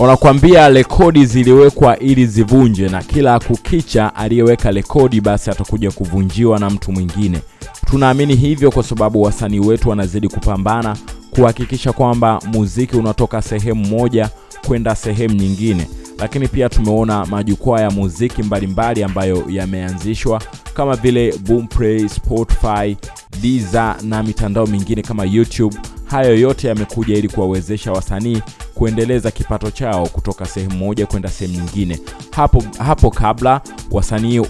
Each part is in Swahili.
wanakuambia rekodi ziliwekwa ili zivunje, na kila kukicha aliyeweka rekodi basi atakuja kuvunjiwa na mtu mwingine. Tunaamini hivyo kwa sababu wasanii wetu wanazidi kupambana kuhakikisha kwamba muziki unatoka sehemu moja kwenda sehemu nyingine, lakini pia tumeona majukwaa ya muziki mbalimbali ambayo yameanzishwa kama vile Boomplay, Spotify, Deezer na mitandao mingine kama YouTube. Hayo yote yamekuja ili kuwawezesha wasanii kuendeleza kipato chao kutoka sehemu moja kwenda sehemu nyingine. Hapo, hapo kabla wasanii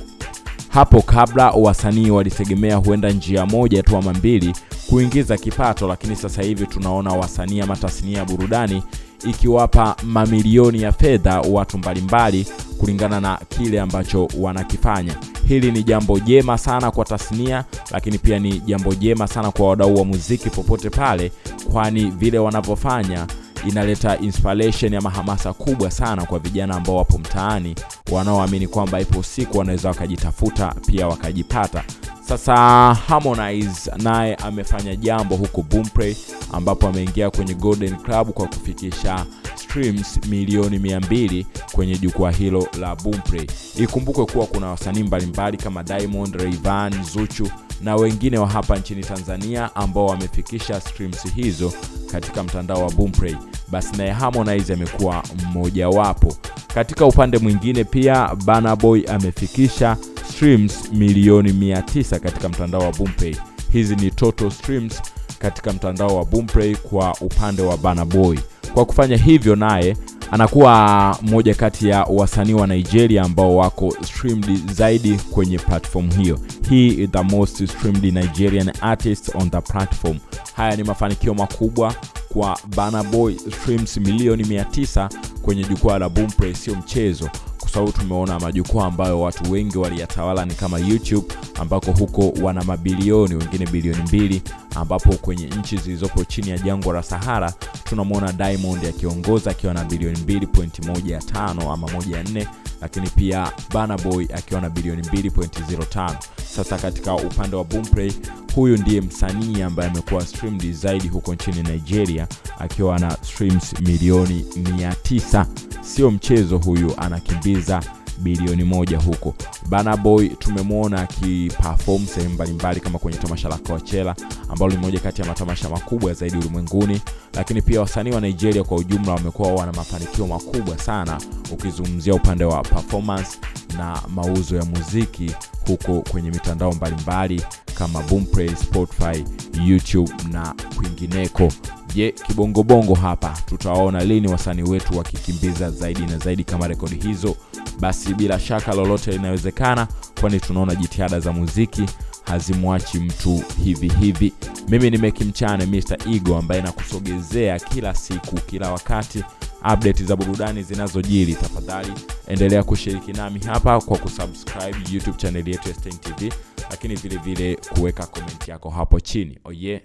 hapo kabla wasanii walitegemea huenda njia moja tu ama mbili kuingiza kipato, lakini sasa hivi tunaona wasanii ama tasnia ya burudani ikiwapa mamilioni ya fedha watu mbalimbali kulingana na kile ambacho wanakifanya. Hili ni jambo jema sana kwa tasnia, lakini pia ni jambo jema sana kwa wadau wa muziki popote pale, kwani vile wanavyofanya inaleta inspiration ama hamasa kubwa sana kwa vijana ambao wapo mtaani wanaoamini kwamba ipo siku wanaweza wakajitafuta pia wakajipata. Sasa Harmonize naye amefanya jambo huko Boomplay ambapo ameingia kwenye Golden Club kwa kufikisha streams milioni 200 kwenye jukwaa hilo la Boomplay. Ikumbukwe kuwa kuna wasanii mbalimbali kama Diamond, Rayvanny, Zuchu na wengine wa hapa nchini Tanzania ambao wamefikisha streams hizo katika mtandao wa Boomplay. Basi naye Harmonize amekuwa mmojawapo. Katika upande mwingine pia Burna Boy amefikisha streams milioni 900 katika mtandao wa Boomplay. Hizi ni total streams katika mtandao wa Boomplay kwa upande wa Burna Boy. Kwa kufanya hivyo, naye anakuwa mmoja kati ya wasanii wa Nigeria ambao wako streamed zaidi kwenye platform hiyo. He is the most streamed Nigerian artist on the platform. Haya ni mafanikio makubwa kwa Burna Boy, streams milioni 900 kwenye jukwaa la Boomplay sio mchezo kwa sababu tumeona majukwaa ambayo watu wengi waliyatawala ni kama YouTube ambako huko wana mabilioni, wengine bilioni mbili, ambapo kwenye nchi zilizopo chini ya jangwa la Sahara tunamwona Diamond akiongoza akiwa na bilioni 2.15 ama 14, lakini pia banaboy Boy akiwa na bilioni 2.05. Sasa katika upande wa Boomplay, huyu ndiye msanii ambaye amekuwa streamed zaidi huko nchini Nigeria akiwa na streams milioni 900. Sio mchezo, huyu anakimbiza bilioni moja huko. bana Boy tumemwona akiperform sehemu mbalimbali kama kwenye tamasha la Coachella ambalo ni moja kati ya matamasha makubwa zaidi ulimwenguni, lakini pia wasanii wa Nigeria kwa ujumla wamekuwa wana mafanikio makubwa sana, ukizungumzia upande wa performance na mauzo ya muziki huko kwenye mitandao mbalimbali kama Boomplay, Spotify, YouTube na kwingineko. Je, kibongobongo hapa tutawaona lini wasanii wetu wakikimbiza zaidi na zaidi kama rekodi hizo? Basi bila shaka lolote linawezekana, kwani tunaona jitihada za muziki hazimwachi mtu hivi hivi. Mimi ni Meki Mchane, Mr igo ambaye nakusogezea kila siku, kila wakati update za burudani zinazojiri. Tafadhali endelea kushiriki nami hapa kwa kusubscribe YouTube channel yetu ya Stein TV, lakini vilevile vile kuweka komenti yako hapo chini. Oye, oh yeah.